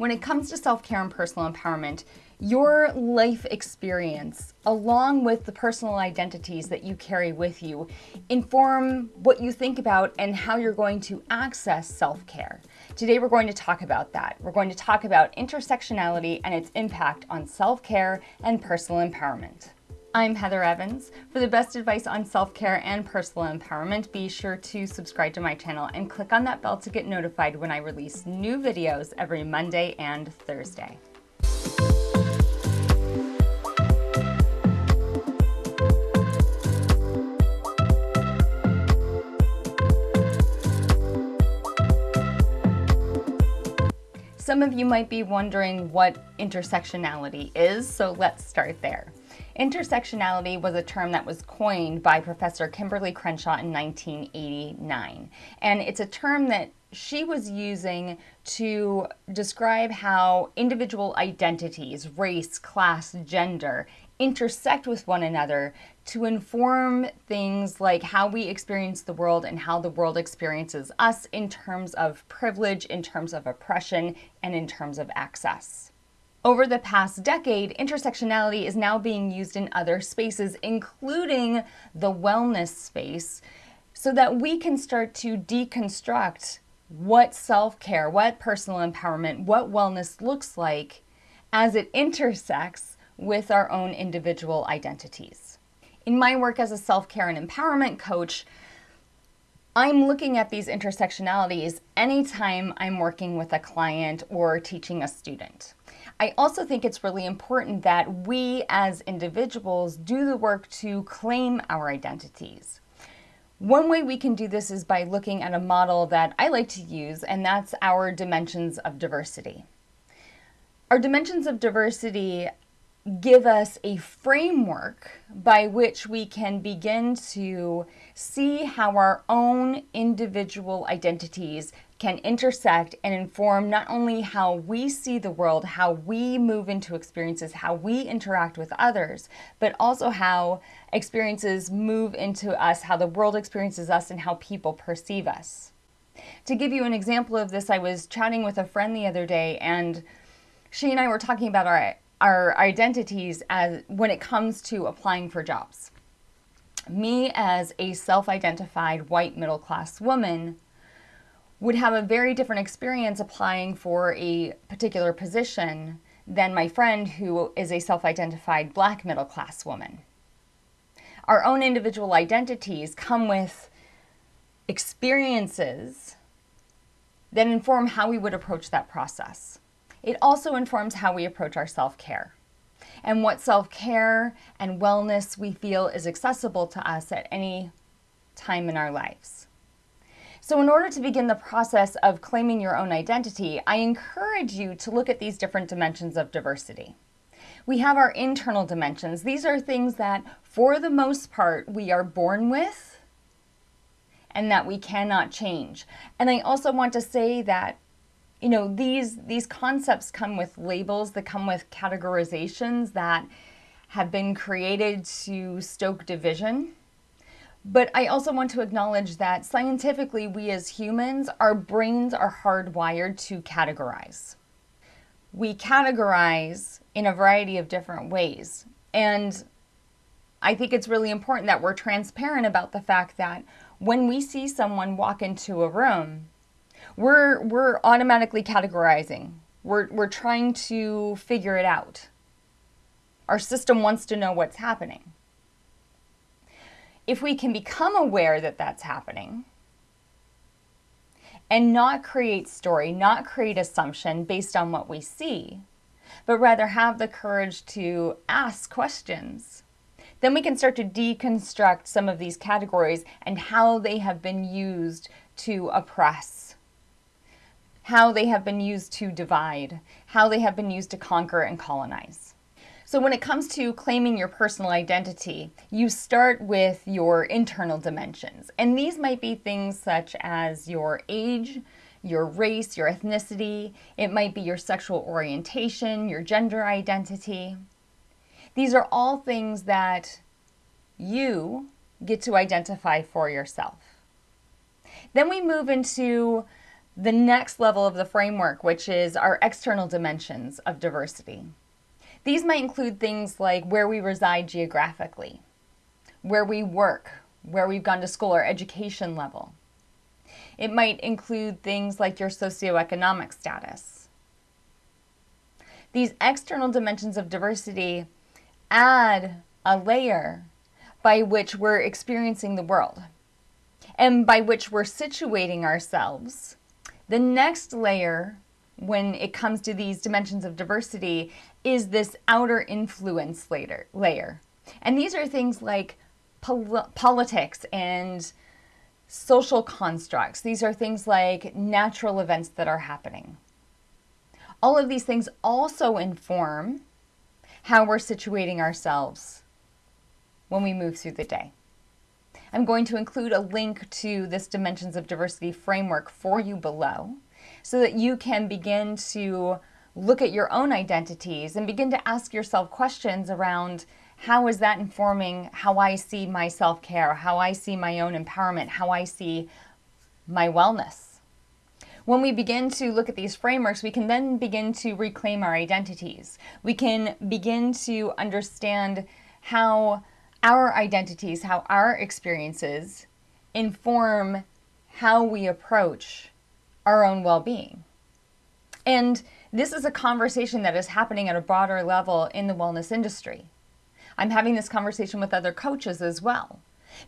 When it comes to self care and personal empowerment, your life experience, along with the personal identities that you carry with you, inform what you think about and how you're going to access self care. Today, we're going to talk about that. We're going to talk about intersectionality and its impact on self care and personal empowerment. I'm Heather Evans. For the best advice on self-care and personal empowerment, be sure to subscribe to my channel and click on that bell to get notified when I release new videos every Monday and Thursday. Some of you might be wondering what intersectionality is, so let's start there. Intersectionality was a term that was coined by Professor Kimberlé Crenshaw in 1989. And it's a term that she was using to describe how individual identities, race, class, gender, intersect with one another to inform things like how we experience the world and how the world experiences us in terms of privilege, in terms of oppression, and in terms of access. Over the past decade, intersectionality is now being used in other spaces, including the wellness space, so that we can start to deconstruct what self-care, what personal empowerment, what wellness looks like as it intersects with our own individual identities. In my work as a self-care and empowerment coach, I'm looking at these intersectionalities anytime I'm working with a client or teaching a student. I also think it's really important that we as individuals do the work to claim our identities. One way we can do this is by looking at a model that I like to use, and that's our dimensions of diversity. Our dimensions of diversity give us a framework by which we can begin to see how our own individual identities can intersect and inform not only how we see the world, how we move into experiences, how we interact with others, but also how experiences move into us, how the world experiences us, and how people perceive us. To give you an example of this, I was chatting with a friend the other day and she and I were talking about our our identities as when it comes to applying for jobs. Me as a self-identified white middle class woman would have a very different experience applying for a particular position than my friend who is a self-identified black middle class woman. Our own individual identities come with experiences that inform how we would approach that process. It also informs how we approach our self-care and what self-care and wellness we feel is accessible to us at any time in our lives. So in order to begin the process of claiming your own identity, I encourage you to look at these different dimensions of diversity. We have our internal dimensions. These are things that, for the most part, we are born with and that we cannot change. And I also want to say that you know, these, these concepts come with labels that come with categorizations that have been created to stoke division. But I also want to acknowledge that scientifically, we as humans, our brains are hardwired to categorize. We categorize in a variety of different ways. And I think it's really important that we're transparent about the fact that when we see someone walk into a room, we're, we're automatically categorizing. We're, we're trying to figure it out. Our system wants to know what's happening. If we can become aware that that's happening and not create story, not create assumption based on what we see, but rather have the courage to ask questions, then we can start to deconstruct some of these categories and how they have been used to oppress how they have been used to divide, how they have been used to conquer and colonize. So when it comes to claiming your personal identity, you start with your internal dimensions. And these might be things such as your age, your race, your ethnicity. It might be your sexual orientation, your gender identity. These are all things that you get to identify for yourself. Then we move into the next level of the framework, which is our external dimensions of diversity. These might include things like where we reside geographically, where we work, where we've gone to school, our education level. It might include things like your socioeconomic status. These external dimensions of diversity add a layer by which we're experiencing the world and by which we're situating ourselves. The next layer, when it comes to these dimensions of diversity, is this outer influence later, layer. And these are things like pol- politics and social constructs. These are things like natural events that are happening. All of these things also inform how we're situating ourselves when we move through the day. I'm going to include a link to this Dimensions of Diversity framework for you below so that you can begin to look at your own identities and begin to ask yourself questions around how is that informing how I see my self care, how I see my own empowerment, how I see my wellness. When we begin to look at these frameworks, we can then begin to reclaim our identities. We can begin to understand how our identities, how our experiences inform how we approach our own well being. And this is a conversation that is happening at a broader level in the wellness industry. I'm having this conversation with other coaches as well,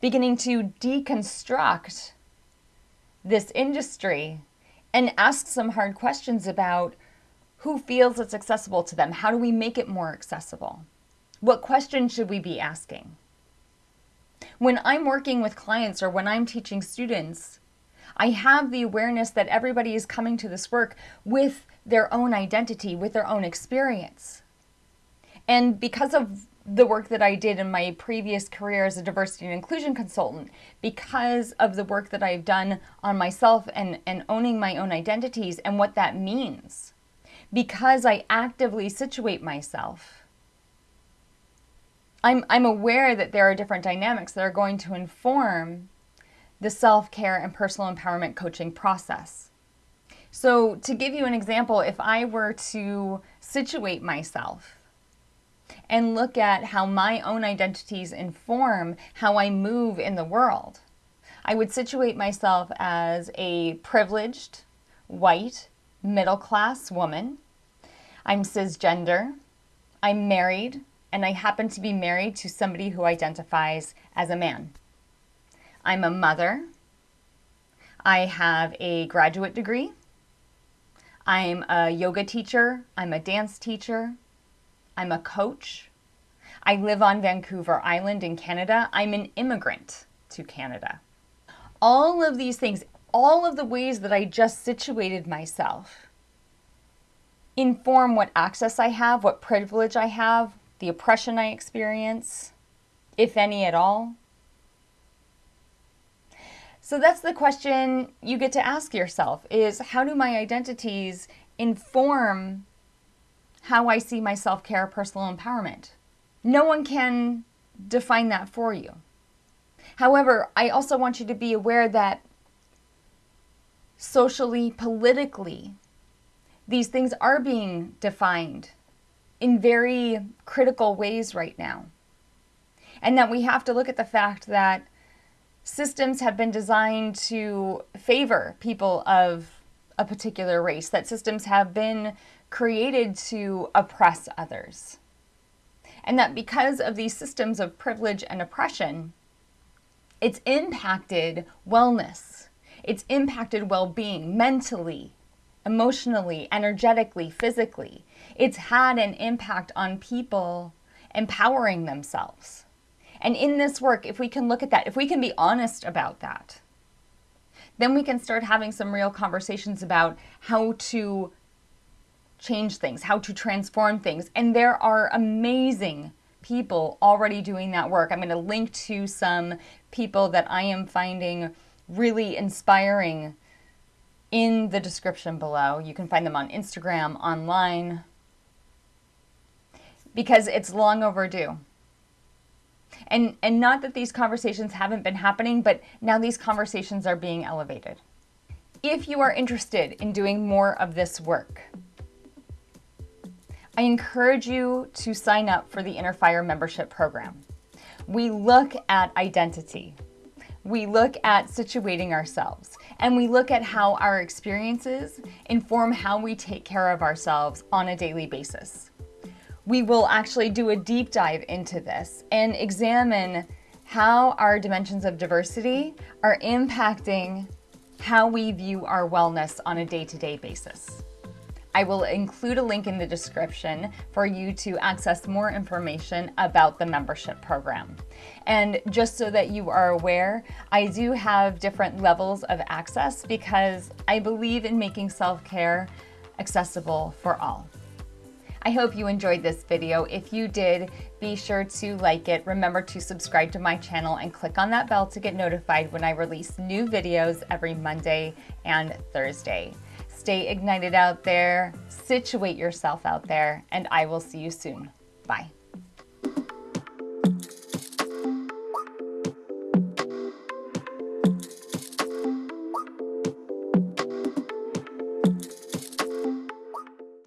beginning to deconstruct this industry and ask some hard questions about who feels it's accessible to them. How do we make it more accessible? What questions should we be asking? When I'm working with clients or when I'm teaching students, I have the awareness that everybody is coming to this work with their own identity, with their own experience. And because of the work that I did in my previous career as a diversity and inclusion consultant, because of the work that I've done on myself and, and owning my own identities and what that means, because I actively situate myself, I'm, I'm aware that there are different dynamics that are going to inform the self care and personal empowerment coaching process. So, to give you an example, if I were to situate myself and look at how my own identities inform how I move in the world. I would situate myself as a privileged, white, middle class woman. I'm cisgender. I'm married, and I happen to be married to somebody who identifies as a man. I'm a mother. I have a graduate degree. I'm a yoga teacher. I'm a dance teacher. I'm a coach. I live on Vancouver Island in Canada. I'm an immigrant to Canada. All of these things, all of the ways that I just situated myself, inform what access I have, what privilege I have, the oppression I experience, if any at all. So that's the question you get to ask yourself is how do my identities inform how I see my self care, personal empowerment. No one can define that for you. However, I also want you to be aware that socially, politically, these things are being defined in very critical ways right now. And that we have to look at the fact that systems have been designed to favor people of a particular race, that systems have been created to oppress others. And that because of these systems of privilege and oppression, it's impacted wellness, it's impacted well being mentally, emotionally, energetically, physically. It's had an impact on people empowering themselves. And in this work, if we can look at that, if we can be honest about that, then we can start having some real conversations about how to change things, how to transform things. And there are amazing people already doing that work. I'm going to link to some people that I am finding really inspiring in the description below. You can find them on Instagram, online, because it's long overdue. And and not that these conversations haven't been happening, but now these conversations are being elevated. If you are interested in doing more of this work, I encourage you to sign up for the Inner Fire membership program. We look at identity, we look at situating ourselves, and we look at how our experiences inform how we take care of ourselves on a daily basis. We will actually do a deep dive into this and examine how our dimensions of diversity are impacting how we view our wellness on a day to day basis. I will include a link in the description for you to access more information about the membership program. And just so that you are aware, I do have different levels of access because I believe in making self-care accessible for all. I hope you enjoyed this video. If you did, be sure to like it. Remember to subscribe to my channel and click on that bell to get notified when I release new videos every Monday and Thursday. Stay ignited out there, situate yourself out there, and I will see you soon. Bye.